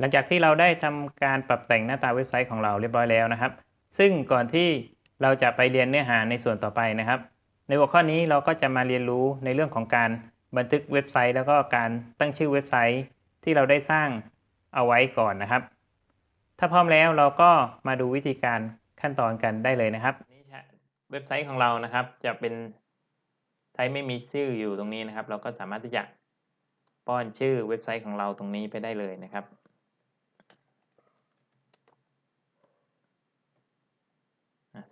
หลังจากที่เราได้ทำการปรับแต่งหน้าตาเว็บไซต์ของเราเรียบร้อยแล้วนะครับ ซึ่งก่อนที่เราจะไปเรียนเนื้อหาในส่วนต่อไปนะครับ ในหัวข้อนี้เราก็จะมาเรียนรู้ในเรื่องของการบันทึกเว็บไซต์ แล้วก็การตั้งชื่อเว็บไซต์ที่เราได้สร้างเอาไว้ก่อนนะครับ ถ้าพร้อมแล้วเราก็มาดูวิธีการขั้นตอนกันได้เลยนะครับเว็บไซต์ของเรานะครับ จะเป็นไซต์ไม่มีชื่ออยู่ตรงนี้นะครับ เราก็สามารถที่จะป้อนชื่อเว็บไซต์ของเราตรงนี้ไปได้เลยนะครับ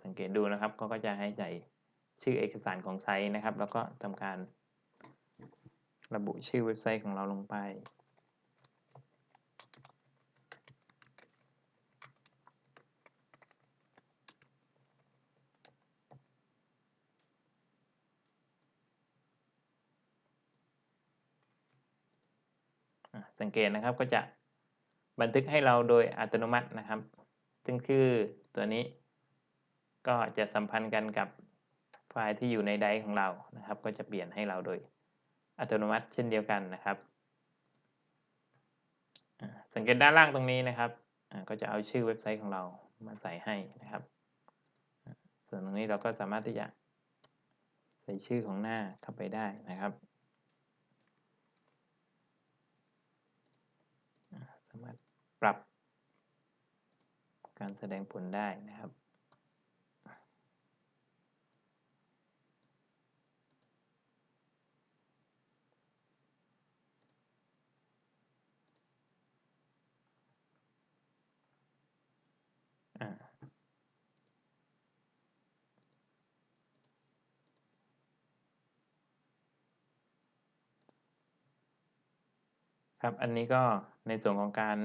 สังเกตดูนะครับก็จะให้ใส่ชื่อเอกสารของไซต์นะครับ แล้วก็ทำการระบุชื่อเว็บไซต์ของเราลงไป สังเกตนะครับก็จะบันทึกให้เราโดยอัตโนมัตินะครับ ซึ่งชื่อตัวนี้ ก็จะสัมพันธ์กันกับไฟล์ที่อยู่ในไดร์ของเรานะครับ ก็จะเปลี่ยนให้เราโดยอัตโนมัติเช่นเดียวกันนะครับ สังเกตด้านล่างตรงนี้นะครับก็จะเอาชื่อเว็บไซต์ของเรามาใส่ให้นะครับ ส่วนตรงนี้เราก็สามารถที่จะใส่ชื่อของหน้าเข้าไปได้นะครับ สามารถปรับการแสดงผลได้นะครับ ครับ อันนี้ก็ในส่วนของการ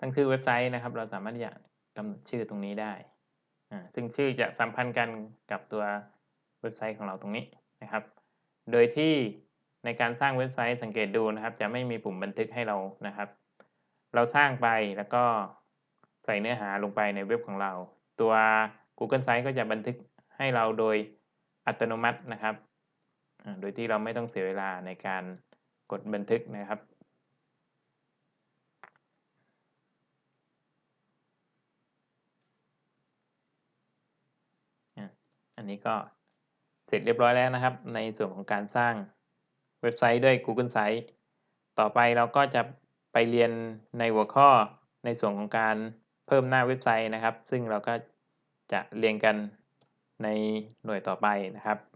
ตั้งชื่อเว็บไซต์นะครับ เราสามารถจะกำหนดชื่อตรงนี้ได้ซึ่งชื่อจะสัมพันธ์กันกับตัวเว็บไซต์ของเราตรงนี้นะครับ โดยที่ในการสร้างเว็บไซต์สังเกตดูนะครับ จะไม่มีปุ่มบันทึกให้เรานะครับ เราสร้างไปแล้วก็ใส่เนื้อหาลงไปในเว็บของเรา ตัว Google Sites ก็จะบันทึกให้เราโดยอัตโนมัตินะครับ โดยที่เราไม่ต้องเสียเวลาในการ กดบันทึกนะครับอันนี้ก็เสร็จเรียบร้อยแล้วนะครับ ในส่วนของการสร้างเว็บไซต์ด้วย Google Sites ต่อไปเราก็จะไปเรียนในหัวข้อในส่วนของการเพิ่มหน้าเว็บไซต์นะครับ ซึ่งเราก็จะเรียนกันในหน่วยต่อไปนะครับ